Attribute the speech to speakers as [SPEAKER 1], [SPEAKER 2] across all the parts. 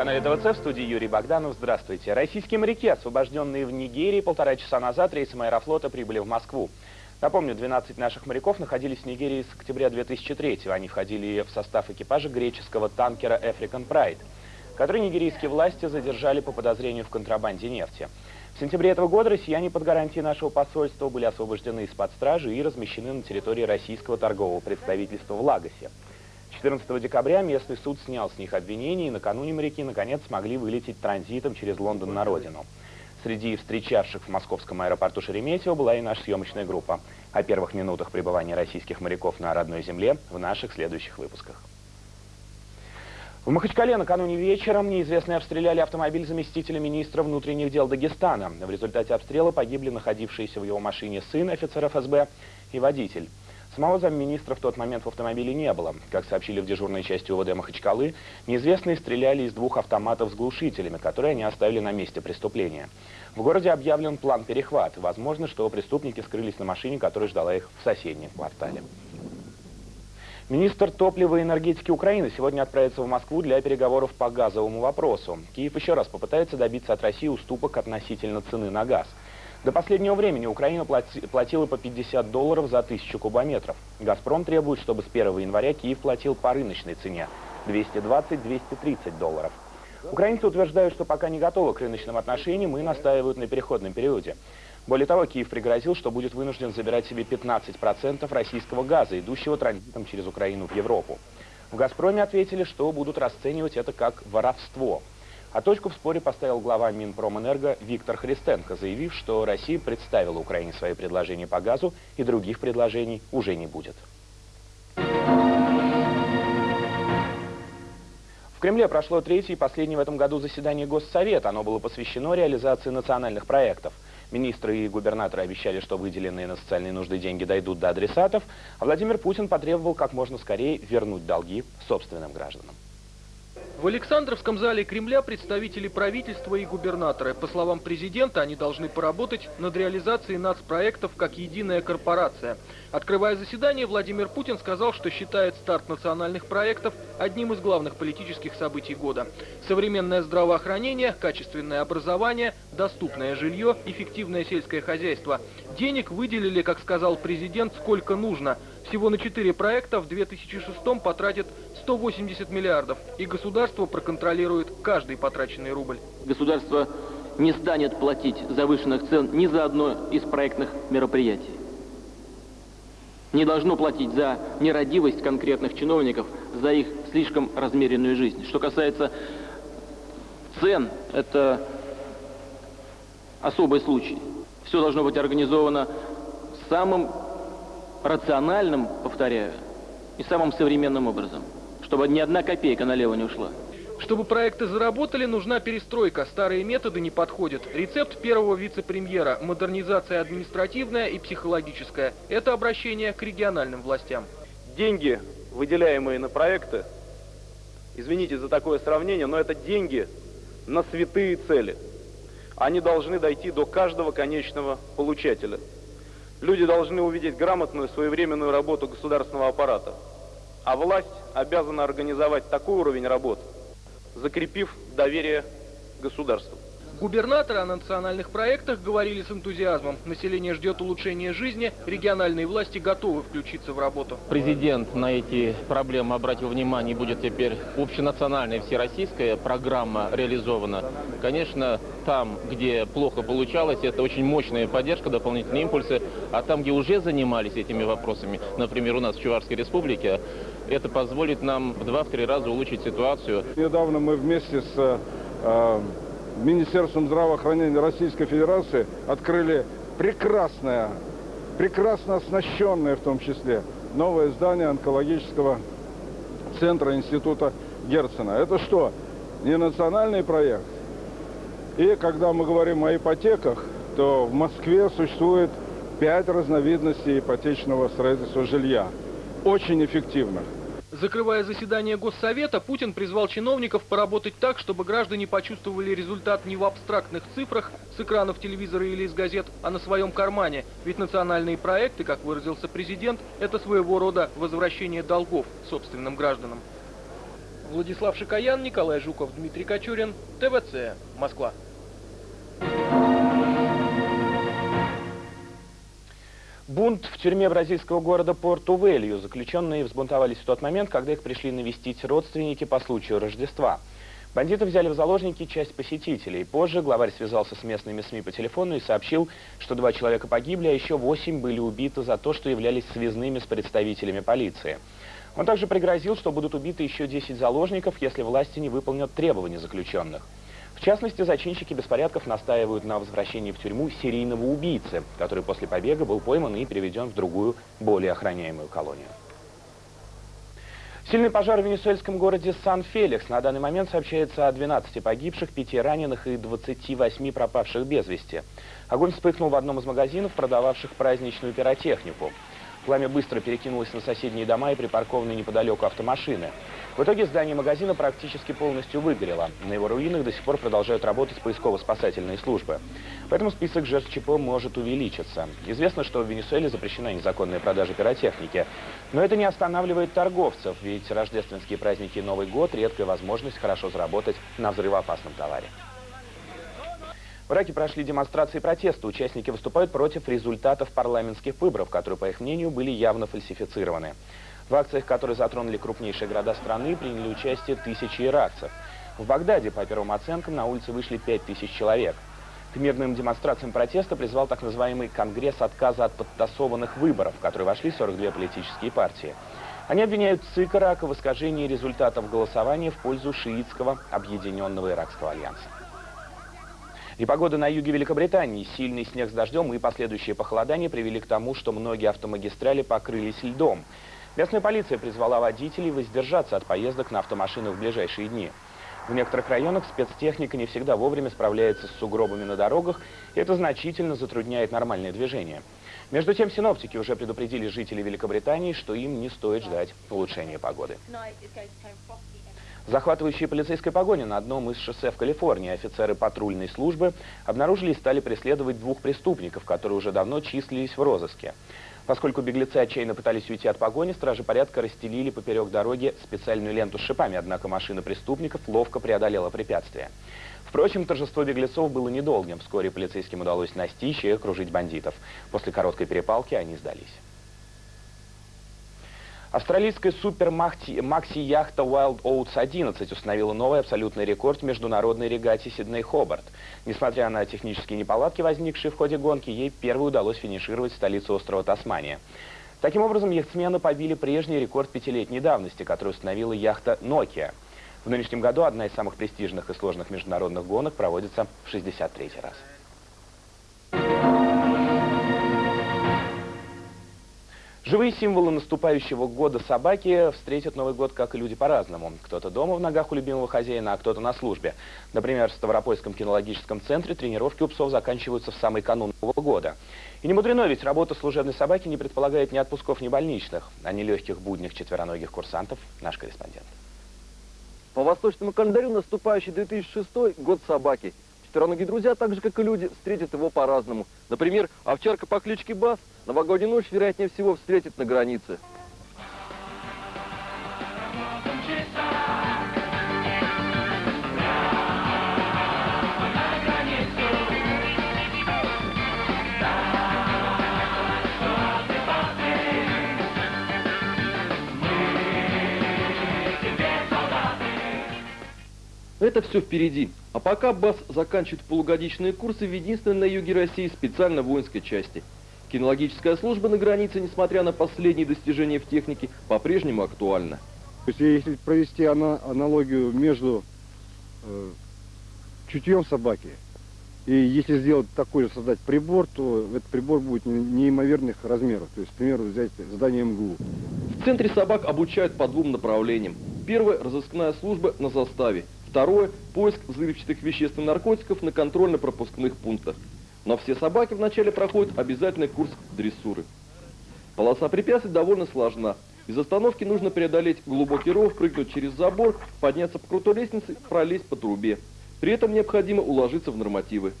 [SPEAKER 1] Канале ТВЦ в студии Юрий Богданов. Здравствуйте. Российские моряки, освобожденные в Нигерии, полтора часа назад рейсом аэрофлота прибыли в Москву. Напомню, 12 наших моряков находились в Нигерии с октября 2003 -го. Они входили в состав экипажа греческого танкера African Pride, который нигерийские власти задержали по подозрению в контрабанде нефти. В сентябре этого года россияне под гарантией нашего посольства были освобождены из-под стражи и размещены на территории российского торгового представительства в Лагосе. 14 декабря местный суд снял с них обвинения, и накануне моряки наконец смогли вылететь транзитом через Лондон на родину. Среди встречавших в московском аэропорту Шереметьево была и наша съемочная группа. О первых минутах пребывания российских моряков на родной земле в наших следующих выпусках. В Махачкале накануне вечером неизвестные обстреляли автомобиль заместителя министра внутренних дел Дагестана. В результате обстрела погибли находившиеся в его машине сын офицера ФСБ и водитель. Самого замминистра в тот момент в автомобиле не было. Как сообщили в дежурной части УВД Махачкалы, неизвестные стреляли из двух автоматов с глушителями, которые они оставили на месте преступления. В городе объявлен план перехват. Возможно, что преступники скрылись на машине, которая ждала их в соседнем квартале. Министр топлива и энергетики Украины сегодня отправится в Москву для переговоров по газовому вопросу. Киев еще раз попытается добиться от России уступок относительно цены на газ. До последнего времени Украина платила по 50 долларов за тысячу кубометров. «Газпром» требует, чтобы с 1 января Киев платил по рыночной цене – 220-230 долларов. Украинцы утверждают, что пока не готовы к рыночным отношениям и настаивают на переходном периоде. Более того, Киев пригрозил, что будет вынужден забирать себе 15% российского газа, идущего транзитом через Украину в Европу. В «Газпроме» ответили, что будут расценивать это как воровство – а точку в споре поставил глава Минпромэнерго Виктор Христенко, заявив, что Россия представила Украине свои предложения по газу и других предложений уже не будет. В Кремле прошло третье и последнее в этом году заседание Госсовета. Оно было посвящено реализации национальных проектов. Министры и губернаторы обещали, что выделенные на социальные нужды деньги дойдут до адресатов, а Владимир Путин потребовал как можно скорее вернуть долги собственным гражданам.
[SPEAKER 2] В Александровском зале Кремля представители правительства и губернаторы. По словам президента, они должны поработать над реализацией нацпроектов как единая корпорация. Открывая заседание, Владимир Путин сказал, что считает старт национальных проектов одним из главных политических событий года. Современное здравоохранение, качественное образование, доступное жилье, эффективное сельское хозяйство. Денег выделили, как сказал президент, сколько нужно. Всего на четыре проекта в 2006 потратят 180 миллиардов, и государство проконтролирует каждый потраченный рубль.
[SPEAKER 3] Государство не станет платить завышенных цен ни за одно из проектных мероприятий. Не должно платить за нерадивость конкретных чиновников, за их слишком размеренную жизнь. Что касается цен, это особый случай. Все должно быть организовано самым рациональным, повторяю, и самым современным образом чтобы ни одна копейка налево не ушла.
[SPEAKER 2] Чтобы проекты заработали, нужна перестройка. Старые методы не подходят. Рецепт первого вице-премьера – модернизация административная и психологическая. Это обращение к региональным властям.
[SPEAKER 4] Деньги, выделяемые на проекты, извините за такое сравнение, но это деньги на святые цели. Они должны дойти до каждого конечного получателя. Люди должны увидеть грамотную своевременную работу государственного аппарата. А власть обязана организовать такой уровень работы, закрепив доверие государству.
[SPEAKER 2] Губернаторы о национальных проектах говорили с энтузиазмом. Население ждет улучшения жизни, региональные власти готовы включиться в работу.
[SPEAKER 5] Президент на эти проблемы обратил внимание, будет теперь общенациональная всероссийская программа реализована. Конечно, там, где плохо получалось, это очень мощная поддержка, дополнительные импульсы, а там, где уже занимались этими вопросами, например, у нас в Чувашской республике, это позволит нам в два-три раза улучшить ситуацию.
[SPEAKER 6] Недавно мы вместе с э, Министерством здравоохранения Российской Федерации открыли прекрасное, прекрасно оснащенное в том числе, новое здание онкологического центра Института Герцена. Это что? Не национальный проект? И когда мы говорим о ипотеках, то в Москве существует пять разновидностей ипотечного строительства жилья. Очень эффективных.
[SPEAKER 2] Закрывая заседание Госсовета, Путин призвал чиновников поработать так, чтобы граждане почувствовали результат не в абстрактных цифрах с экранов телевизора или из газет, а на своем кармане. Ведь национальные проекты, как выразился президент, это своего рода возвращение долгов собственным гражданам. Владислав Шикаян, Николай Жуков, Дмитрий Кочурин, ТВЦ, Москва.
[SPEAKER 1] Бунт в тюрьме бразильского города Порту-Велью. Заключенные взбунтовались в тот момент, когда их пришли навестить родственники по случаю Рождества. Бандиты взяли в заложники часть посетителей. Позже главарь связался с местными СМИ по телефону и сообщил, что два человека погибли, а еще восемь были убиты за то, что являлись связными с представителями полиции. Он также пригрозил, что будут убиты еще 10 заложников, если власти не выполнят требования заключенных. В частности, зачинщики беспорядков настаивают на возвращении в тюрьму серийного убийцы, который после побега был пойман и переведен в другую, более охраняемую колонию. Сильный пожар в венесуэльском городе Сан-Феликс. На данный момент сообщается о 12 погибших, 5 раненых и 28 пропавших без вести. Огонь вспыхнул в одном из магазинов, продававших праздничную пиротехнику. Пламя быстро перекинулось на соседние дома и припаркованные неподалеку автомашины. В итоге здание магазина практически полностью выгорело. На его руинах до сих пор продолжают работать поисково-спасательные службы. Поэтому список жертв ЧП может увеличиться. Известно, что в Венесуэле запрещена незаконная продажа пиротехники. Но это не останавливает торговцев, ведь рождественские праздники и Новый год – редкая возможность хорошо заработать на взрывоопасном товаре. В Ираке прошли демонстрации протеста. Участники выступают против результатов парламентских выборов, которые, по их мнению, были явно фальсифицированы. В акциях, которые затронули крупнейшие города страны, приняли участие тысячи иракцев. В Багдаде, по первым оценкам, на улице вышли 5000 человек. К мирным демонстрациям протеста призвал так называемый Конгресс отказа от подтасованных выборов, в который вошли 42 политические партии. Они обвиняют ЦИК Ирака в искажении результатов голосования в пользу шиитского объединенного иракского альянса. И погода на юге Великобритании, сильный снег с дождем и последующие похолодания привели к тому, что многие автомагистрали покрылись льдом. Местная полиция призвала водителей воздержаться от поездок на автомашинах в ближайшие дни. В некоторых районах спецтехника не всегда вовремя справляется с сугробами на дорогах, и это значительно затрудняет нормальное движение. Между тем, синоптики уже предупредили жителей Великобритании, что им не стоит ждать улучшения погоды. Захватывающие полицейской погони на одном из шоссе в Калифорнии офицеры патрульной службы обнаружили и стали преследовать двух преступников, которые уже давно числились в розыске. Поскольку беглецы отчаянно пытались уйти от погони, стражи порядка расстелили поперек дороги специальную ленту с шипами, однако машина преступников ловко преодолела препятствие. Впрочем, торжество беглецов было недолгим. Вскоре полицейским удалось настичь и окружить бандитов. После короткой перепалки они сдались. Австралийская супер-макси-яхта Wild Oats 11 установила новый абсолютный рекорд международной регате Сидней-Хобарт. Несмотря на технические неполадки, возникшие в ходе гонки, ей первой удалось финишировать в столице острова Тасмания. Таким образом, яхтсмены побили прежний рекорд пятилетней давности, который установила яхта Nokia. В нынешнем году одна из самых престижных и сложных международных гонок проводится в 63 раз. Живые символы наступающего года собаки встретят Новый год, как и люди, по-разному. Кто-то дома в ногах у любимого хозяина, а кто-то на службе. Например, в Ставропольском кинологическом центре тренировки у псов заканчиваются в самый канун Нового года. И не мудрено, ведь работа служебной собаки не предполагает ни отпусков, ни больничных, а ни легких буднях четвероногих курсантов, наш корреспондент.
[SPEAKER 7] По восточному календарю наступающий 2006 год собаки – Четвероногие друзья, так же как и люди, встретят его по-разному. Например, овчарка по кличке Бас новогоднюю ночь, вероятнее всего, встретит на границе. Это все впереди. А пока БАС заканчивает полугодичные курсы в единственной на юге России специально воинской части. Кинологическая служба на границе, несмотря на последние достижения в технике, по-прежнему актуальна.
[SPEAKER 6] То есть, если провести аналогию между э, чутьем собаки и если сделать такой же, создать прибор, то этот прибор будет неимоверных размеров. То есть, к примеру, взять здание МГУ.
[SPEAKER 7] В центре собак обучают по двум направлениям. Первое – разыскная служба на заставе. Второе – поиск взрывчатых веществ и наркотиков на контрольно-пропускных пунктах. Но все собаки вначале проходят обязательный курс дрессуры. Полоса препятствий довольно сложна. Без остановки нужно преодолеть глубокий ров, прыгнуть через забор, подняться по крутой лестнице, пролезть по трубе. При этом необходимо уложиться в нормативы.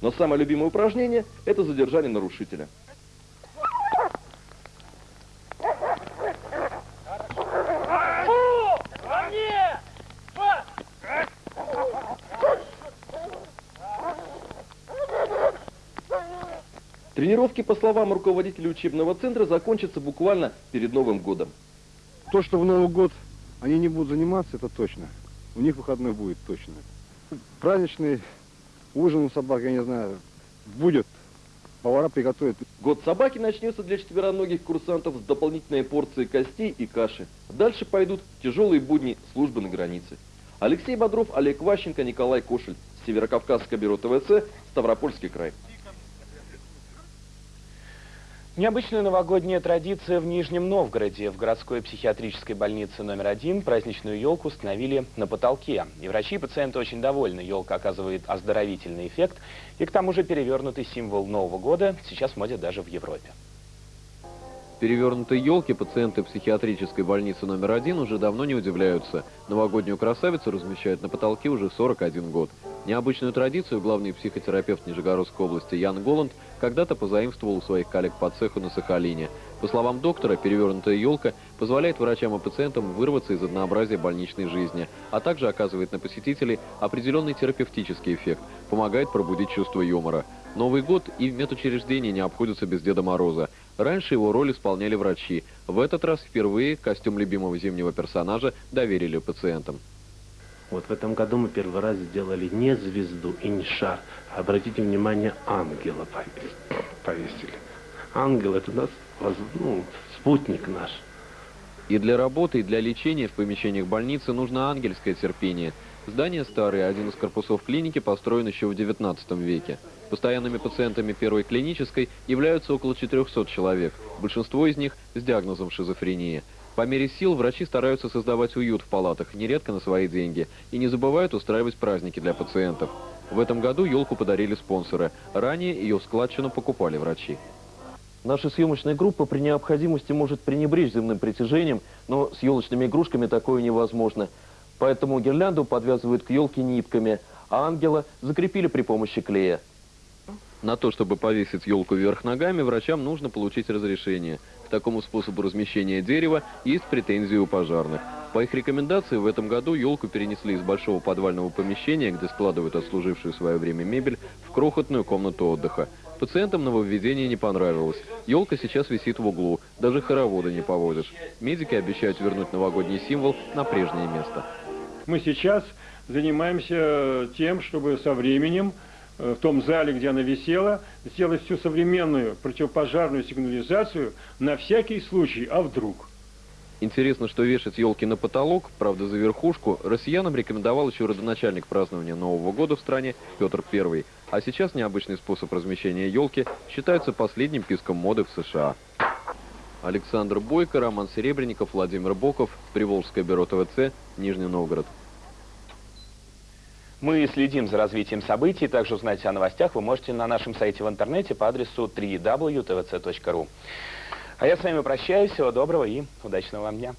[SPEAKER 7] Но самое любимое упражнение – это задержание нарушителя. Тренировки, по словам руководителя учебного центра, закончатся буквально перед Новым годом.
[SPEAKER 6] То, что в Новый год они не будут заниматься, это точно. У них выходной будет точно. Праздничный ужин у собак, я не знаю, будет. Повара приготовят.
[SPEAKER 7] Год собаки начнется для четвероногих курсантов с дополнительной порцией костей и каши. Дальше пойдут тяжелые будни службы на границе. Алексей Бодров, Олег Ващенко, Николай Кошель. Северокавказское бюро ТВЦ, Ставропольский край.
[SPEAKER 1] Необычная новогодняя традиция в Нижнем Новгороде. В городской психиатрической больнице номер один праздничную елку установили на потолке. И врачи и пациенты очень довольны. Елка оказывает оздоровительный эффект. И к тому же перевернутый символ Нового года сейчас в моде даже в Европе.
[SPEAKER 8] Перевернутой елки пациенты психиатрической больницы номер один уже давно не удивляются. Новогоднюю красавицу размещают на потолке уже 41 год. Необычную традицию главный психотерапевт Нижегородской области Ян Голланд когда-то позаимствовал у своих коллег по цеху на Сахалине. По словам доктора, перевернутая елка позволяет врачам и пациентам вырваться из однообразия больничной жизни, а также оказывает на посетителей определенный терапевтический эффект, помогает пробудить чувство юмора. Новый год и медучреждения не обходятся без Деда Мороза. Раньше его роль исполняли врачи. В этот раз впервые костюм любимого зимнего персонажа доверили пациентам.
[SPEAKER 9] Вот в этом году мы первый раз сделали не звезду и не шар. Обратите внимание, ангела повесили. Ангел это нас, ну, спутник наш.
[SPEAKER 8] И для работы, и для лечения в помещениях больницы нужно ангельское терпение. Здание старое, один из корпусов клиники построен еще в 19 веке. Постоянными пациентами первой клинической являются около 400 человек, большинство из них с диагнозом шизофрения. По мере сил врачи стараются создавать уют в палатах, нередко на свои деньги, и не забывают устраивать праздники для пациентов. В этом году елку подарили спонсоры. Ранее ее складчину покупали врачи.
[SPEAKER 10] Наша съемочная группа при необходимости может пренебречь земным притяжением, но с елочными игрушками такое невозможно. Поэтому гирлянду подвязывают к елке нитками, а ангела закрепили при помощи клея.
[SPEAKER 8] На то, чтобы повесить елку вверх ногами, врачам нужно получить разрешение. К такому способу размещения дерева есть претензии у пожарных. По их рекомендации, в этом году елку перенесли из большого подвального помещения, где складывают отслужившую свое время мебель, в крохотную комнату отдыха. Пациентам нововведение не понравилось. Елка сейчас висит в углу, даже хороводы не поводишь. Медики обещают вернуть новогодний символ на прежнее место.
[SPEAKER 11] Мы сейчас занимаемся тем, чтобы со временем Э, в том зале, где она висела, сделать всю современную противопожарную сигнализацию на всякий случай, а вдруг.
[SPEAKER 8] Интересно, что вешать елки на потолок, правда за верхушку, россиянам рекомендовал еще родоначальник празднования Нового года в стране Петр I. А сейчас необычный способ размещения елки считается последним писком моды в США. Александр Бойко, Роман Серебренников, Владимир Боков, Приволжское бюро ТВЦ, Нижний Новгород.
[SPEAKER 1] Мы следим за развитием событий. Также узнать о новостях вы можете на нашем сайте в интернете по адресу www.tvc.ru. А я с вами прощаюсь. Всего доброго и удачного вам дня.